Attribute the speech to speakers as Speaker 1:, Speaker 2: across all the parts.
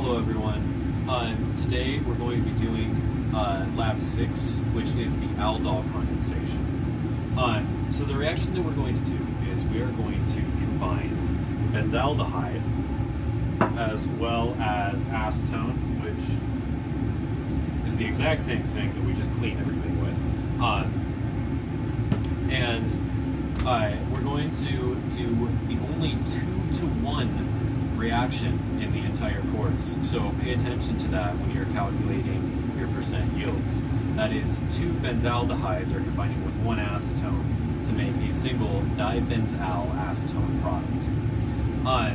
Speaker 1: Hello everyone. Uh, today we're going to be doing uh, lab 6, which is the aldol condensation. Uh, so the reaction that we're going to do is we are going to combine benzaldehyde as well as acetone, which is the exact same thing that we just clean everything with. Uh, and uh, we're going to do the only two to one reaction in the entire course. So pay attention to that when you're calculating your percent yields. That is, two benzaldehydes are combining with one acetone to make a single dibenzal acetone product. Uh,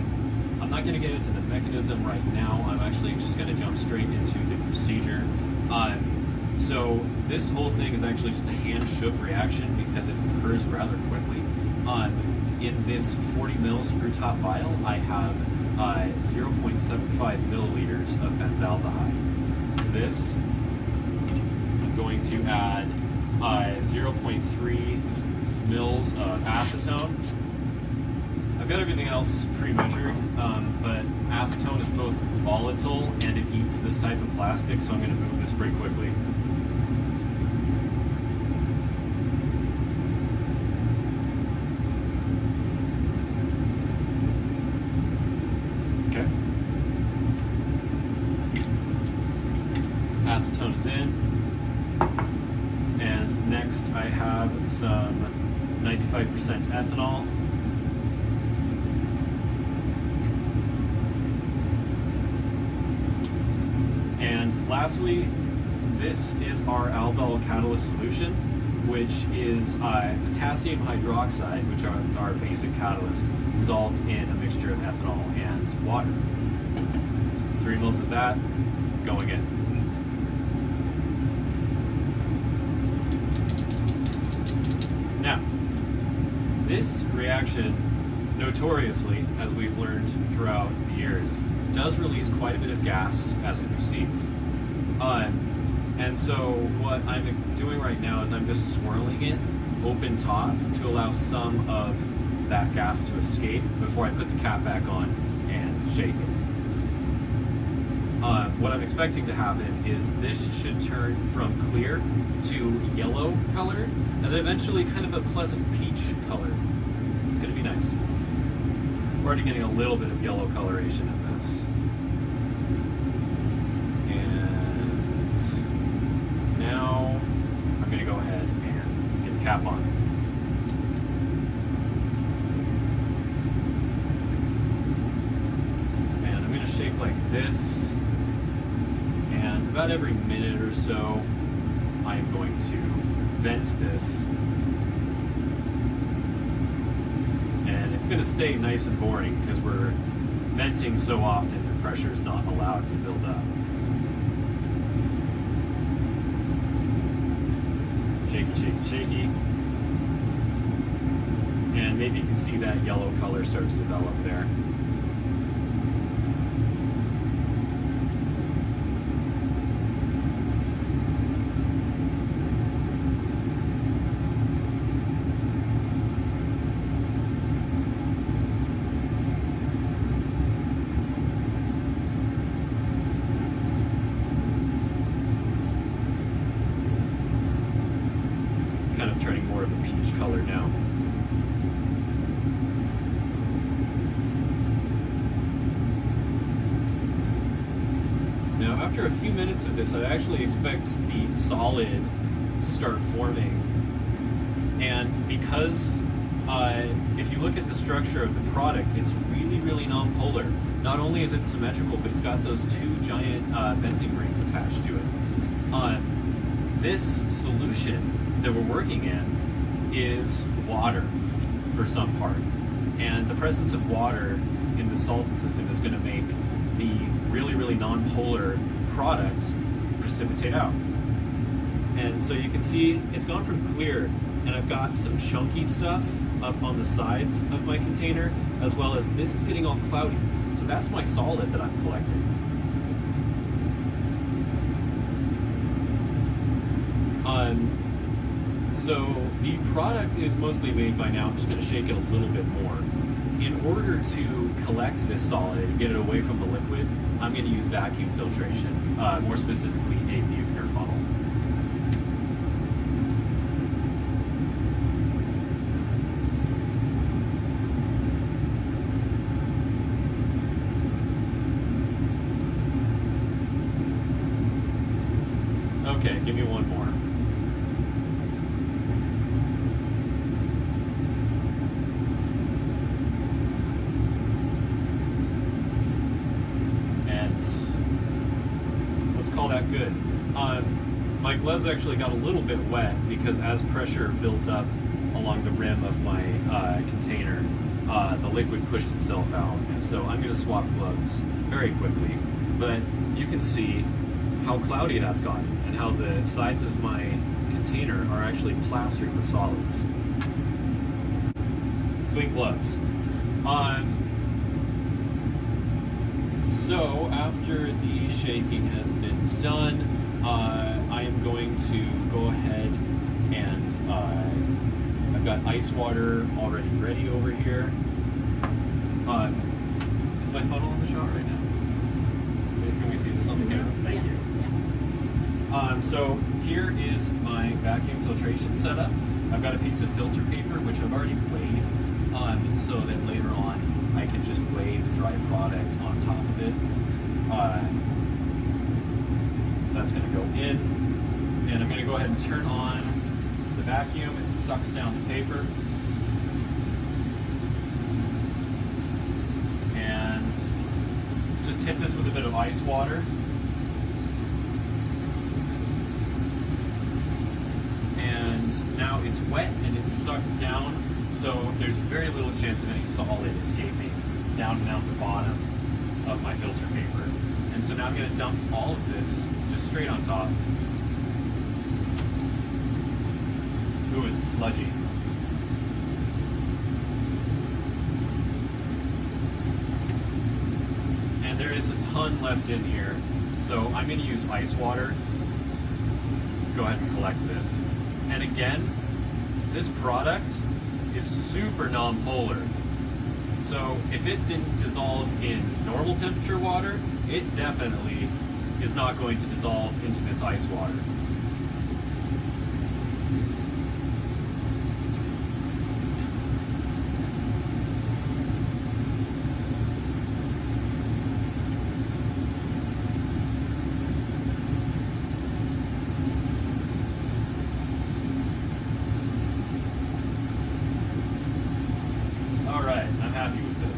Speaker 1: I'm not going to get into the mechanism right now. I'm actually just going to jump straight into the procedure. Uh, so this whole thing is actually just a hand shook reaction because it occurs rather quickly. Uh, in this 40 ml screw top vial, I have uh, 0.75 milliliters of benzaldehyde. To this, I'm going to add uh, 0.3 mils of acetone. I've got everything else pre-measured, um, but acetone is both volatile and it eats this type of plastic, so I'm going to move this pretty quickly. Okay. Acetone is in. And next I have some 95% ethanol. And lastly, this is our aldol catalyst solution, which is uh, potassium hydroxide, which is our basic catalyst, dissolved in a mixture of ethanol and water. Three mils of that going in. Now, this reaction, notoriously, as we've learned throughout the years, does release quite a bit of gas as it proceeds. Um, and so what I'm doing right now is I'm just swirling it open top to allow some of that gas to escape before I put the cap back on and shake it. Uh, what I'm expecting to happen is this should turn from clear to yellow color, and then eventually kind of a pleasant peach color. It's going to be nice. We're already getting a little bit of yellow coloration in this. And now I'm going to go ahead and get the cap on. And I'm going to shake like this. And about every minute or so, I am going to vent this. And it's going to stay nice and boring because we're venting so often the pressure is not allowed to build up. Shaky, shaky, shaky. And maybe you can see that yellow color start to develop there. kind of turning more of a now. Now, after a few minutes of this, I actually expect the solid to start forming. And because uh, if you look at the structure of the product, it's really, really non-polar. Not only is it symmetrical, but it's got those two giant uh, benzene rings attached to it. Uh, this solution that we're working in is water for some part. And the presence of water in the solvent system is going to make the really, really non-polar product precipitate out. And so you can see it's gone from clear, and I've got some chunky stuff up on the sides of my container, as well as this is getting all cloudy. So that's my solid that I'm collecting. Um, so the product is mostly made by now. I'm just going to shake it a little bit more. in order to collect this solid and get it away from the liquid, I'm going to use vacuum filtration, uh, more specifically a Buchner funnel. Okay, give me one more. And let's call that good. Um, my gloves actually got a little bit wet because as pressure built up along the rim of my uh, container, uh, the liquid pushed itself out. And so I'm going to swap gloves very quickly. But you can see how cloudy that's gotten and how the sides of my container are actually plastered with solids. Clean gloves. Um, so after the shaking has been done, uh, I am going to go ahead and uh, I've got ice water already ready over here. Um, is my funnel in the shot right now? Can we see this on the camera? Thank
Speaker 2: Yes,
Speaker 1: you. Um, so here is my vacuum filtration setup. I've got a piece of filter paper which I've already weighed, um, so that later on I can just weigh the dry product on top of it. Uh, that's going to go in, and I'm going to go ahead and turn on the vacuum. It sucks down the paper, and just hit this with a bit of ice water. and now it's wet and it's sucked down, so there's very little chance of any solid escaping down and out the bottom of my filter paper. And so now I'm going to dump all of this just straight on top. And there is a ton left in here, so I'm going to use ice water go ahead and collect this. And again, this product is super non-polar. So if it didn't dissolve in normal temperature water, it definitely is not going to dissolve into this ice water. All right, I'm happy with this.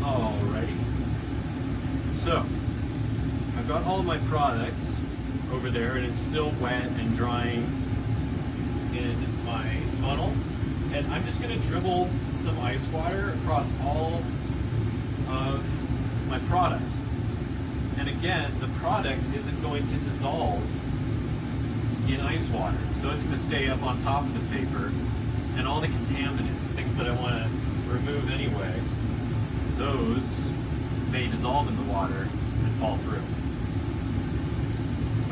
Speaker 1: Alrighty. So, I've got all of my product over there and it's still wet and drying in my funnel. And I'm just gonna dribble some ice water across all of my product. And again, the product isn't going to dissolve in ice water. So it's going to stay up on top of the paper. And all the contaminants, things that I want to remove anyway, those may dissolve in the water and fall through.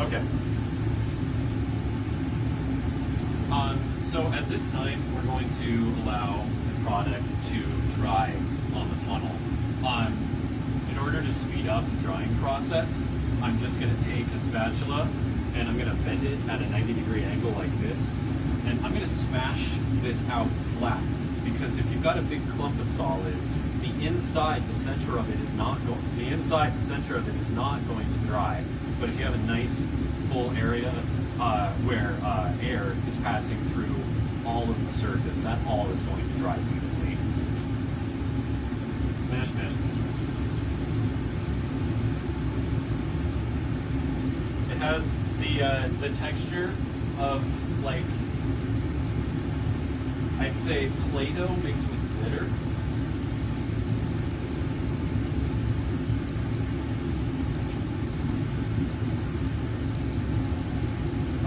Speaker 1: Okay. Um, so at this time, we're going to allow the product to dry on the funnel. Um, in order to speed up the drying process, I'm just going to take a spatula and I'm going to bend it at a 90 degree angle like this. And I'm going to smash this out flat because if you've got a big clump of solid, the inside, the center of it is not going, the inside, the center of it is not going to dry. But if you have a nice full area uh, where uh, air is passing all of the surface, that all is going to dry evenly. Smash, smash. It has the uh, the texture of like I'd say Play-Doh mixed with glitter.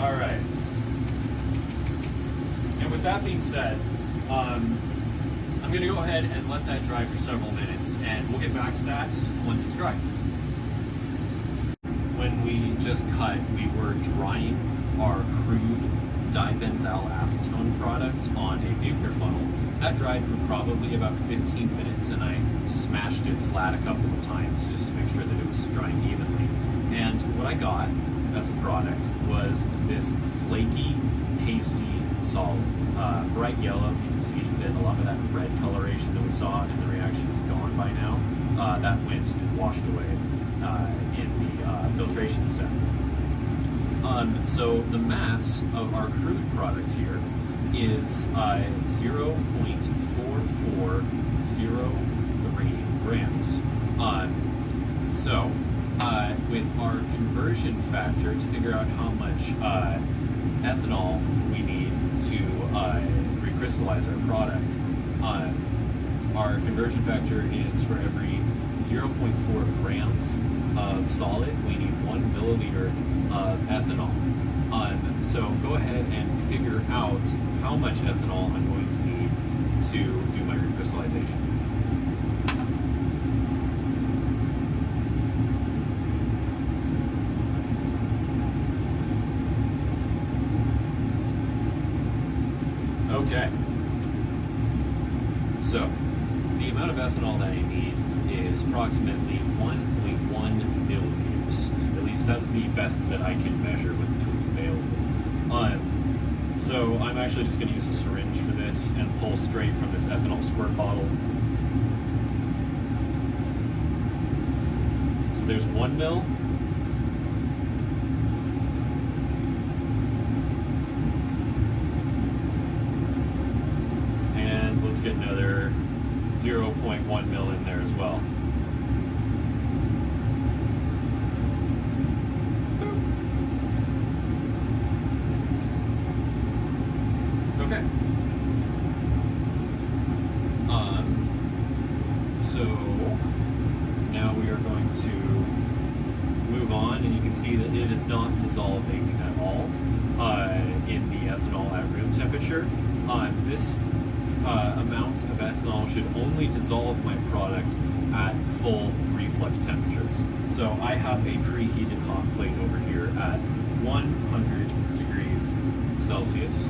Speaker 1: All right. And with that being said, um, I'm going to go ahead and let that dry for several minutes, and we'll get back to that once it's dry. When we just cut, we were drying our crude dibenzyl acetone product on a Buchner funnel. That dried for probably about 15 minutes, and I smashed it flat a couple of times just to make sure that it was drying evenly. And what I got as a product was this flaky, pasty solid, uh, bright yellow. You can see that a lot of that red coloration that we saw in the reaction is gone by now. Uh, that went and washed away uh, in the uh, filtration step. Um, so the mass of our crude product here is uh, 0.4403 grams. Um, so uh, with our conversion factor to figure out how much uh, ethanol we need to uh, recrystallize our product, uh, our conversion factor is for every 0.4 grams of solid, we need one milliliter of ethanol. Um, so go ahead and figure out how much ethanol I'm going to need to do my recrystallization. Okay. So, the amount of ethanol that I need is approximately 1.1 milliliters. At least that's the best that I can measure with the tools available. Um, so I'm actually just going to use a syringe for this and pull straight from this ethanol squirt bottle. So there's one mil. And let's get another 0.1 mil in there as well. Okay. Um, so now we are going to move on, and you can see that it is not dissolving at all uh, in the ethanol at room temperature. Uh, this uh, amount of ethanol should only dissolve my product at full reflux temperatures. So I have a preheated hot plate over here at 100 degrees Celsius.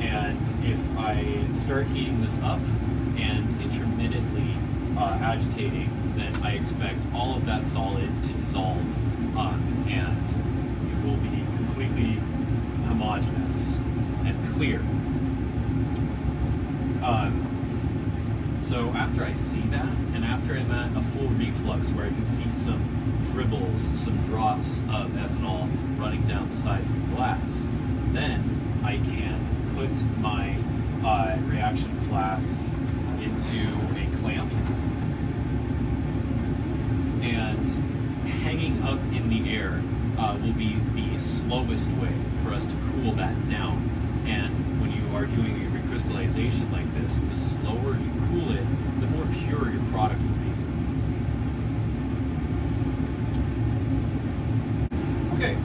Speaker 1: And if I start heating this up and intermittently uh, agitating, then I expect all of that solid to dissolve um, and it will be completely homogeneous and clear. Um, so after I see that, and after I'm at a full reflux where I can see some dribbles, some drops of ethanol running down the sides of the glass, then I can put my uh, reaction flask into a clamp and hanging up in the air uh, will be the slowest way for us to cool that down. And when you are doing a recrystallization like this, the slower you cool it, the more pure your product will be. Okay,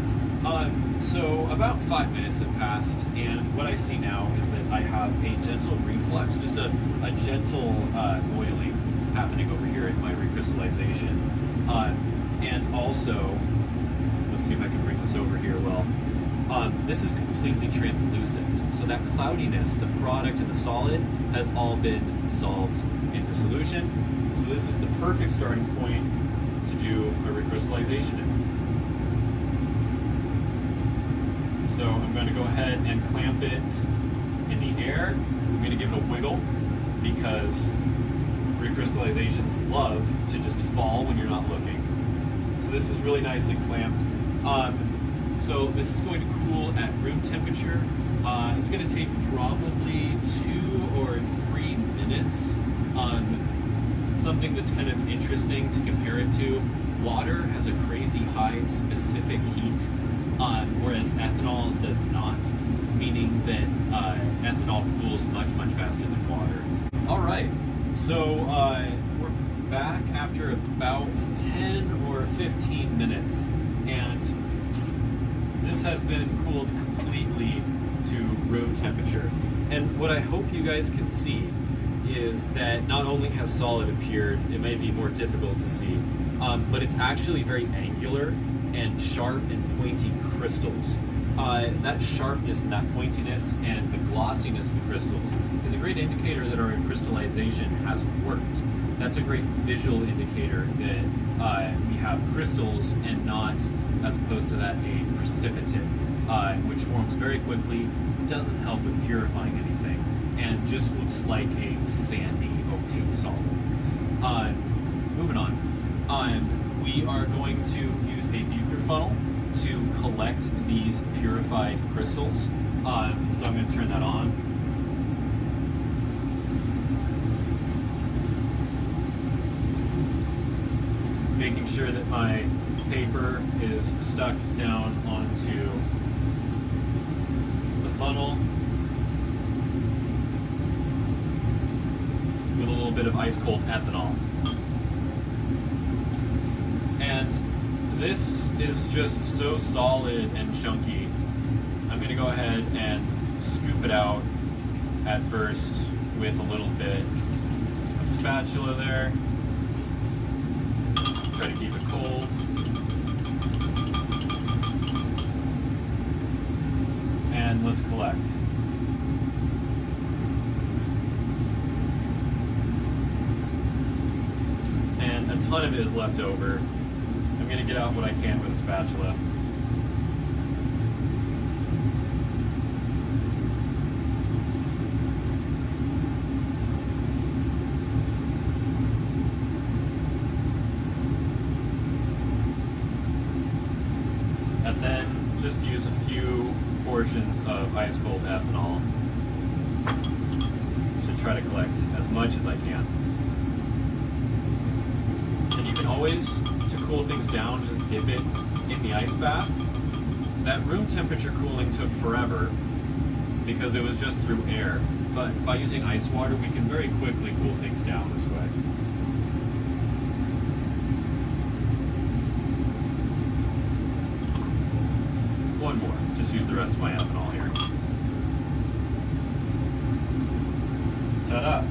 Speaker 1: um, so about five minutes have passed, and what I see now is that I have a gentle reflux, just a, a gentle uh, boiling happening over here in my recrystallization. Uh, and also, let's see if I can bring this over here well. Um, this is completely translucent, so that cloudiness, the product and the solid, has all been dissolved into solution. So this is the perfect starting point to do a recrystallization in. So I'm going to go ahead and clamp it in the air. I'm going to give it a wiggle because recrystallizations love to just fall when you're not looking. So this is really nicely clamped. Um, so this is going to cool at room temperature. Uh, it's going to take probably two or three minutes. Um, something that's kind of interesting to compare it to, water has a crazy high specific heat, um, whereas ethanol does not, meaning that uh, ethanol cools much, much faster than water. All right, so uh, we're back after about 10 or 15 minutes, and this has been cooled completely to room temperature. And what I hope you guys can see is that not only has solid appeared, it may be more difficult to see, um, but it's actually very angular and sharp and pointy crystals. Uh, that sharpness and that pointiness and the glossiness of the crystals is a great indicator that our crystallization has worked. That's a great visual indicator that uh, we have crystals and not, as opposed to that, a precipitate, uh, which forms very quickly, doesn't help with purifying anything, and just looks like a sandy, opaque solid. Uh, moving on. Um, we are going to a Buchner funnel to collect these purified crystals. Um, so I'm going to turn that on. Making sure that my paper is stuck down onto the funnel with a little bit of ice cold ethanol. And this is just so solid and chunky. I'm gonna go ahead and scoop it out at first with a little bit of spatula there. Try to keep it cold. And let's collect. And a ton of it is left over. I'm going to get out what I can with a spatula. And then just use a few portions of ice cold ethanol to try to collect as much as I can. And you can always, cool things down, just dip it in the ice bath. That room temperature cooling took forever because it was just through air. But by using ice water, we can very quickly cool things down this way. One more. Just use the rest of my ethanol here. Ta-da!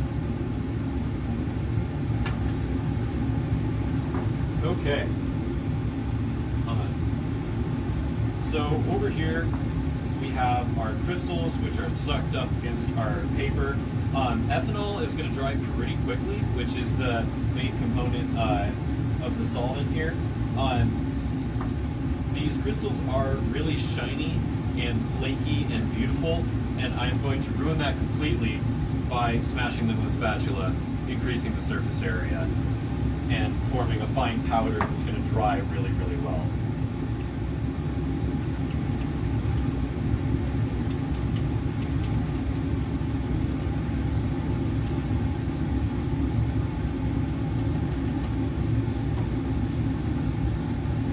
Speaker 1: Okay. Uh, so over here we have our crystals, which are sucked up against our paper. Um, ethanol is going to dry pretty quickly, which is the main component uh, of the solvent here. Um, these crystals are really shiny and flaky and beautiful, and I am going to ruin that completely by smashing them with a spatula, increasing the surface area, and forming a fine powder that's going to dry really, really well.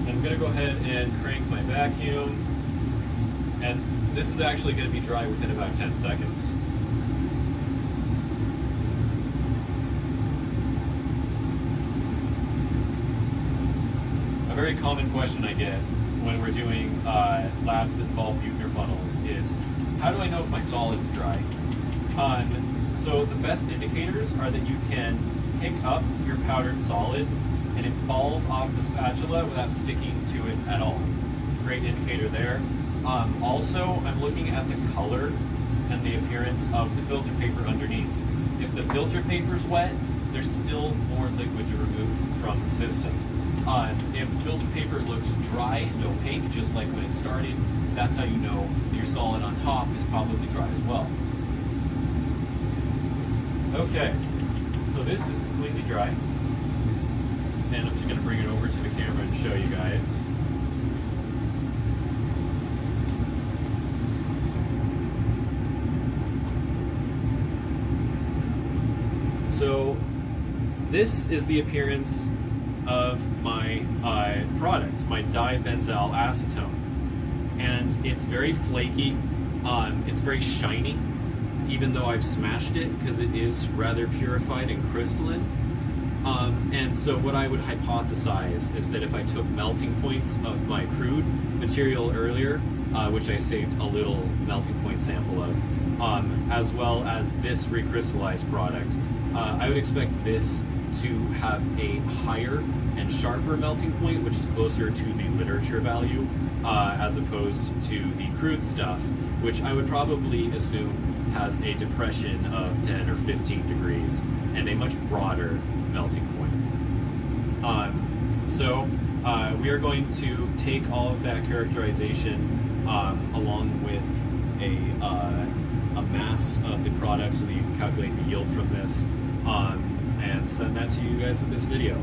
Speaker 1: I'm going to go ahead and crank my vacuum. And this is actually going to be dry within about 10 seconds. A very common question I get when we're doing uh, labs that involve Buchner funnels is, how do I know if my solid's dry? Um, so the best indicators are that you can pick up your powdered solid and it falls off the spatula without sticking to it at all. Great indicator there. Um, also, I'm looking at the color and the appearance of the filter paper underneath. If the filter paper is wet, there's still more liquid to remove from the system. Um, if the filter paper looks dry and opaque, just like when it started, that's how you know your solid on top is probably dry as well. Okay, so this is completely dry. And I'm just going to bring it over to the camera and show you guys. So this is the appearance of my uh, product, my dibenzyl acetone. And it's very flaky, um, it's very shiny, even though I've smashed it because it is rather purified and crystalline. Um, and so what I would hypothesize is that if I took melting points of my crude material earlier, uh, which I saved a little melting point sample of, um, as well as this recrystallized product, uh, I would expect this to have a higher and sharper melting point, which is closer to the literature value, uh, as opposed to the crude stuff, which I would probably assume has a depression of 10 or 15 degrees and a much broader melting point. Um, so uh, we are going to take all of that characterization um, along with a, uh, a mass of the product so that you can calculate the yield from this um, and send that to you guys with this video.